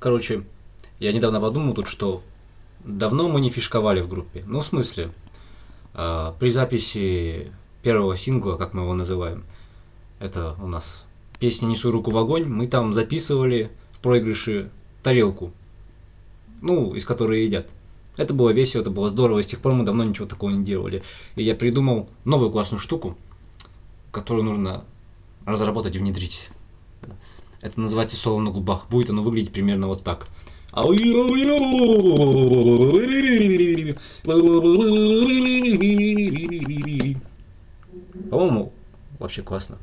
Короче, я недавно подумал тут, что давно мы не фишковали в группе. Ну, в смысле, э, при записи первого сингла, как мы его называем, это у нас песня «Несу руку в огонь», мы там записывали в проигрыше тарелку, ну, из которой едят. Это было весело, это было здорово, и с тех пор мы давно ничего такого не делали. И я придумал новую классную штуку, которую нужно разработать и внедрить. Это называется соло на губах. Будет оно выглядеть примерно вот так. По-моему, вообще классно.